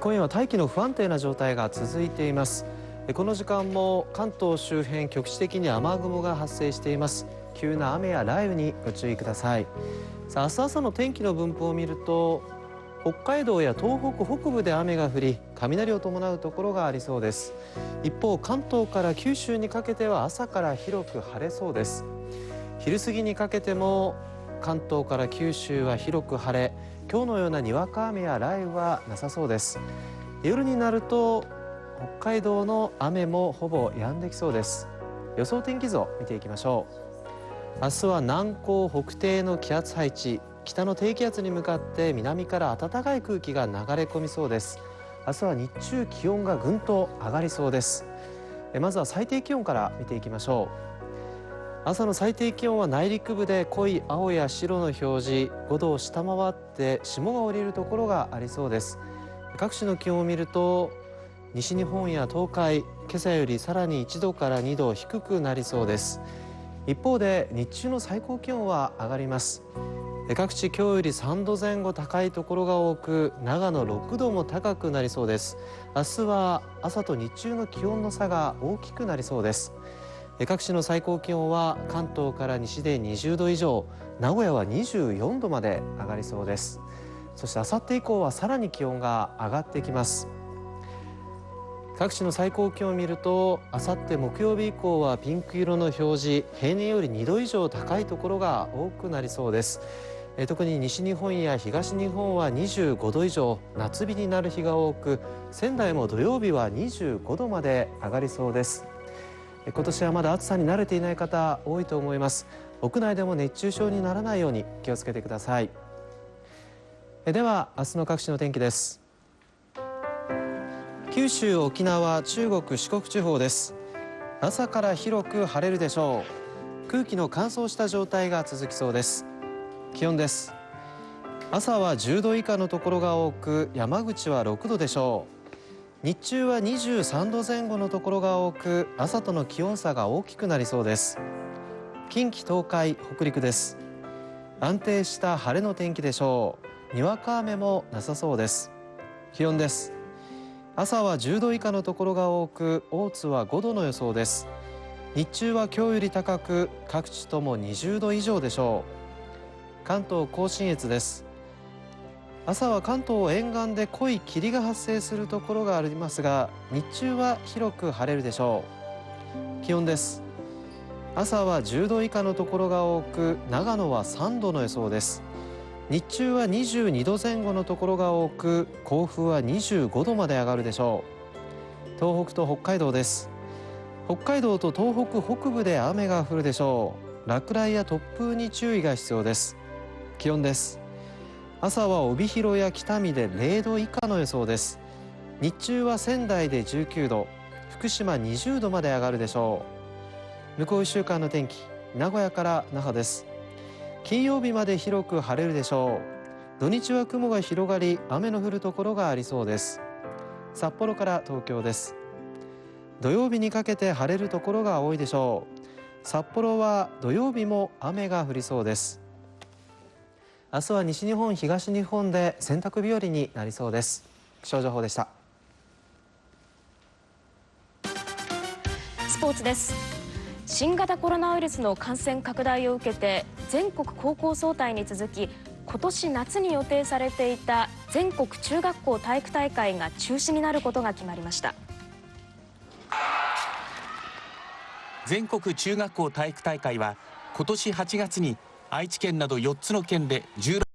今夜は大気の不安定な状態が続いています。この時間も関東周辺局地的に雨雲が発生しています。急な雨や雷雨にご注意ください。さあ明日朝の天気の分布を見ると北海道や東北北部で雨が降り雷を伴うところがありそうです。一方関東から九州にかけては朝から広く晴れそうです。昼過ぎにかけても関東から九州は広く晴れ今日のようなにわか雨や雷雨はなさそうです。夜になると北海道の雨もほぼ止んできそうです。予想天気図を見ていきましょう。明日は南高北低の気圧配置。北の低気圧に向かって南から暖かい空気が流れ込みそうです。明日は日中気温がぐんと上がりそうです。まずは最低気温から見ていきましょう。朝の最低気温は内陸部で濃い青や白の表示5度を下回って霜が降りるところがありそうです。各地の気温を見ると西日本や東海今朝よりさらに1度から2度低くなりそうです。一方で日中の最高気温は上がります。各地今日より3度前後高いところが多く長野6度も高くなりそうです。明日は朝と日中の気温の差が大きくなりそうです。各地の最高気温は関東から西で20度以上名古屋は24度まで上がりそうです。そして明後日以降はさらに気温が上がってきます。各地の最高気温を見るとあさって木曜日以降はピンク色の表示平年より2度以上高いところが多くなりそうです。特に西日本や東日本は25度以上夏日になる日が多く仙台も土曜日は25度まで上がりそうです。今年はまだ暑さに慣れていない方多いと思います。屋内でも熱中症にならないように気をつけてください。では明日の各地の天気です。九州沖縄中国四国地方です。朝から広く晴れるでしょう。空気の乾燥した状態が続きそうです。気温です。朝は10度以下のところが多く山口は6度でしょう。日中は23度前後のところが多く朝との気温差が大きくなりそうです。近畿東海北陸です。安定した晴れの天気でしょう。にわか雨もなさそうです。気温です。朝は10度以下のところが多く大津は5度の予想です。日中は今日より高く各地とも20度以上でしょう。関東甲信越です。朝は関東沿岸で濃い霧が発生するところがありますが日中は広く晴れるでしょう。気温です。朝は10度以下のところが多く長野は3度の予想です。日中は22度前後のところが多く甲府は25度まで上がるでしょう。東北と北海道です。北海道と東北北部で雨が降るでしょう。落雷や突風に注意が必要です。気温です。朝は帯広や北見で0度以下の予想です。日中は仙台で19度福島20度まで上がるでしょう。向こう1週間の天気名古屋から那覇です。金曜日まで広く晴れるでしょう。土日は雲が広がり雨の降るところがありそうです。札幌から東京です。土曜日にかけて晴れるところが多いでしょう。札幌は土曜日も雨が降りそうです。明日は西日本東日本で洗濯日和になりそうです。気象情報でした。スポーツです。新型コロナウイルスの感染拡大を受けて全国高校総体に続き今年夏に予定されていた全国中学校体育大会が中止になることが決まりました。全国中学校体育大会は今年8月に愛知県など4つの県で16